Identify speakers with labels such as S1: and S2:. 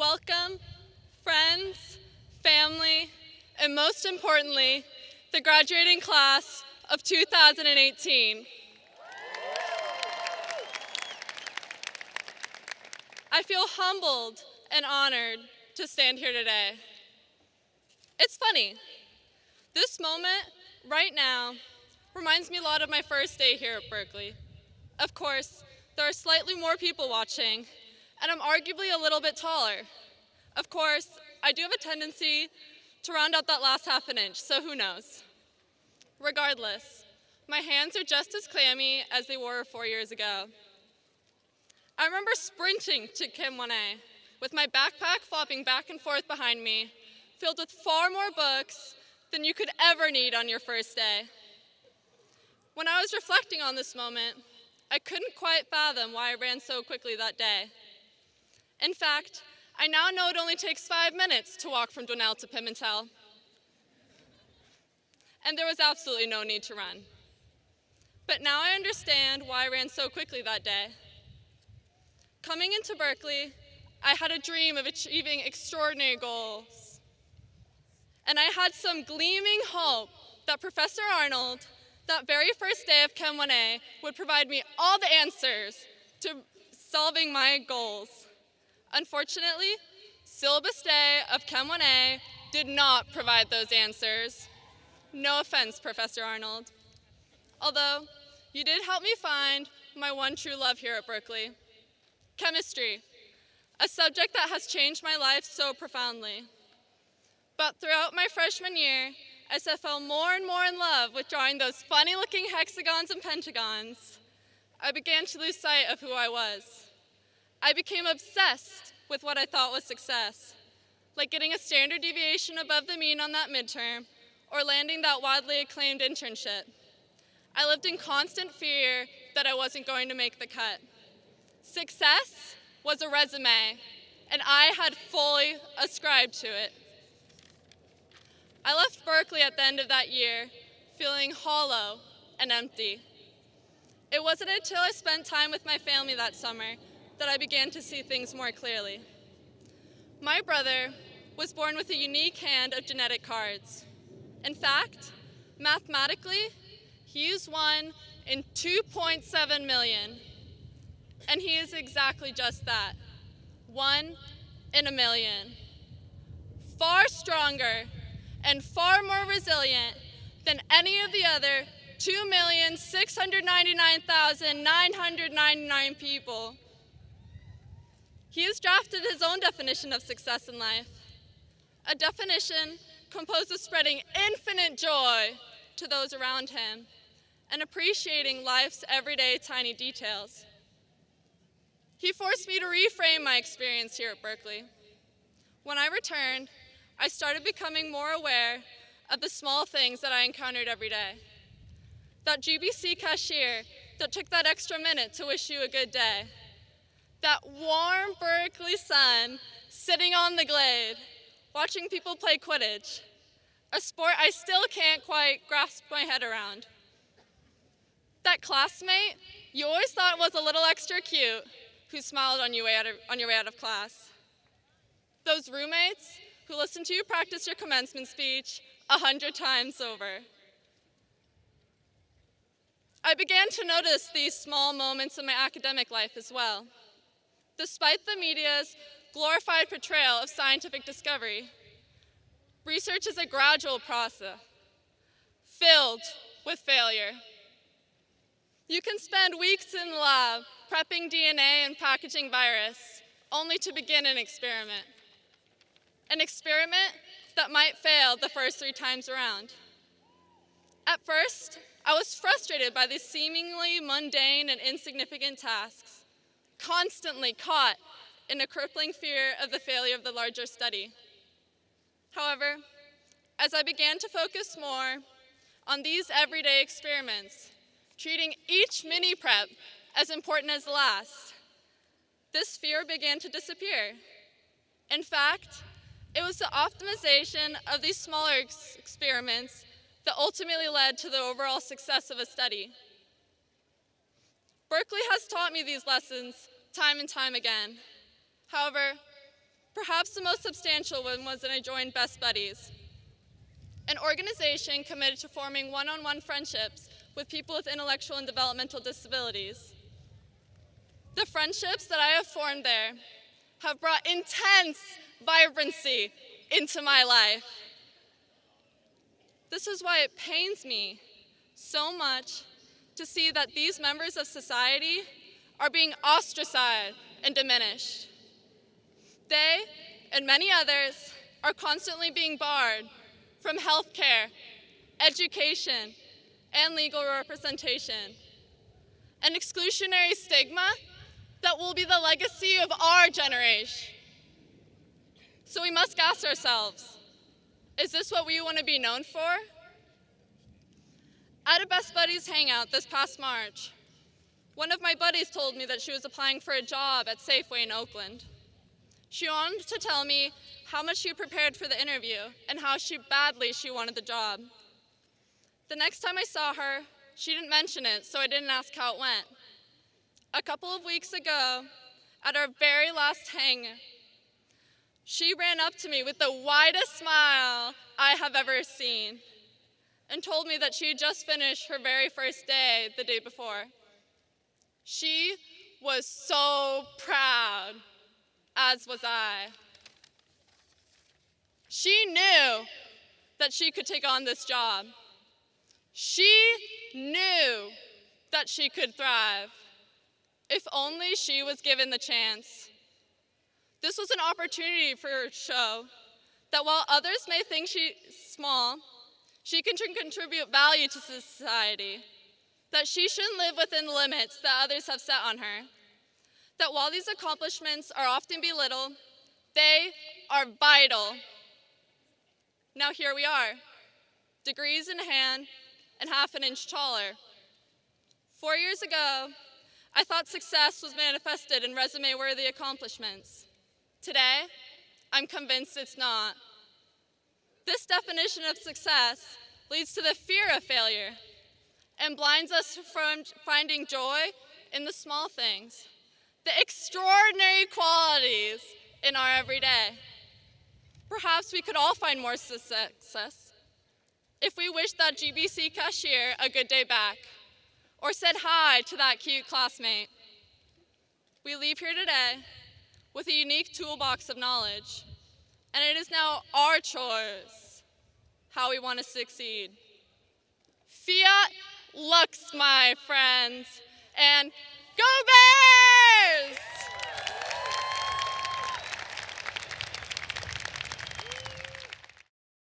S1: Welcome, friends, family, and most importantly, the graduating class of 2018. I feel humbled and honored to stand here today. It's funny, this moment, right now, reminds me a lot of my first day here at Berkeley. Of course, there are slightly more people watching, and I'm arguably a little bit taller. Of course, I do have a tendency to round out that last half an inch, so who knows. Regardless, my hands are just as clammy as they were four years ago. I remember sprinting to Chem 1A with my backpack flopping back and forth behind me, filled with far more books than you could ever need on your first day. When I was reflecting on this moment, I couldn't quite fathom why I ran so quickly that day. In fact, I now know it only takes five minutes to walk from Dwinelle to Pimentel. And there was absolutely no need to run. But now I understand why I ran so quickly that day. Coming into Berkeley, I had a dream of achieving extraordinary goals. And I had some gleaming hope that Professor Arnold, that very first day of Chem 1A, would provide me all the answers to solving my goals. Unfortunately, syllabus day of Chem 1A did not provide those answers. No offense, Professor Arnold. Although, you did help me find my one true love here at Berkeley, chemistry, a subject that has changed my life so profoundly. But throughout my freshman year, as I fell more and more in love with drawing those funny looking hexagons and pentagons, I began to lose sight of who I was. I became obsessed with what I thought was success, like getting a standard deviation above the mean on that midterm or landing that widely acclaimed internship. I lived in constant fear that I wasn't going to make the cut. Success was a resume, and I had fully ascribed to it. I left Berkeley at the end of that year feeling hollow and empty. It wasn't until I spent time with my family that summer that I began to see things more clearly. My brother was born with a unique hand of genetic cards. In fact, mathematically, he is one in 2.7 million. And he is exactly just that, one in a million. Far stronger and far more resilient than any of the other 2,699,999 people. He has drafted his own definition of success in life, a definition composed of spreading infinite joy to those around him and appreciating life's everyday tiny details. He forced me to reframe my experience here at Berkeley. When I returned, I started becoming more aware of the small things that I encountered every day. That GBC cashier that took that extra minute to wish you a good day. That warm Berkeley sun sitting on the glade, watching people play Quidditch, a sport I still can't quite grasp my head around. That classmate you always thought was a little extra cute who smiled on, you of, on your way out of class. Those roommates who listened to you practice your commencement speech a hundred times over. I began to notice these small moments in my academic life as well. Despite the media's glorified portrayal of scientific discovery, research is a gradual process filled with failure. You can spend weeks in the lab prepping DNA and packaging virus, only to begin an experiment. An experiment that might fail the first three times around. At first, I was frustrated by these seemingly mundane and insignificant tasks, constantly caught in a crippling fear of the failure of the larger study. However, as I began to focus more on these everyday experiments, treating each mini prep as important as the last, this fear began to disappear. In fact, it was the optimization of these smaller ex experiments that ultimately led to the overall success of a study. Berkeley has taught me these lessons time and time again. However, Perhaps the most substantial one was when I joined Best Buddies, an organization committed to forming one-on-one friendships with people with intellectual and developmental disabilities. The friendships that I have formed there have brought intense vibrancy into my life. This is why it pains me so much to see that these members of society are being ostracized and diminished. They and many others are constantly being barred from health care, education, and legal representation. An exclusionary stigma that will be the legacy of our generation. So we must ask ourselves, is this what we want to be known for? At a Best Buddies hangout this past March, one of my buddies told me that she was applying for a job at Safeway in Oakland. She wanted to tell me how much she prepared for the interview and how she badly she wanted the job. The next time I saw her, she didn't mention it, so I didn't ask how it went. A couple of weeks ago, at our very last hang, she ran up to me with the widest smile I have ever seen and told me that she had just finished her very first day the day before. She was so proud, as was I. She knew that she could take on this job. She knew that she could thrive if only she was given the chance. This was an opportunity for her show that while others may think she's small, she can contribute value to society, that she shouldn't live within limits that others have set on her, that while these accomplishments are often belittled, they are vital. Now here we are, degrees in hand and half an inch taller. Four years ago, I thought success was manifested in resume-worthy accomplishments. Today, I'm convinced it's not. This definition of success leads to the fear of failure and blinds us from finding joy in the small things, the extraordinary qualities in our everyday. Perhaps we could all find more success if we wished that GBC cashier a good day back or said hi to that cute classmate. We leave here today with a unique toolbox of knowledge, and it is now our choice how we want to succeed. Fiat lux, my friends, and go Bears!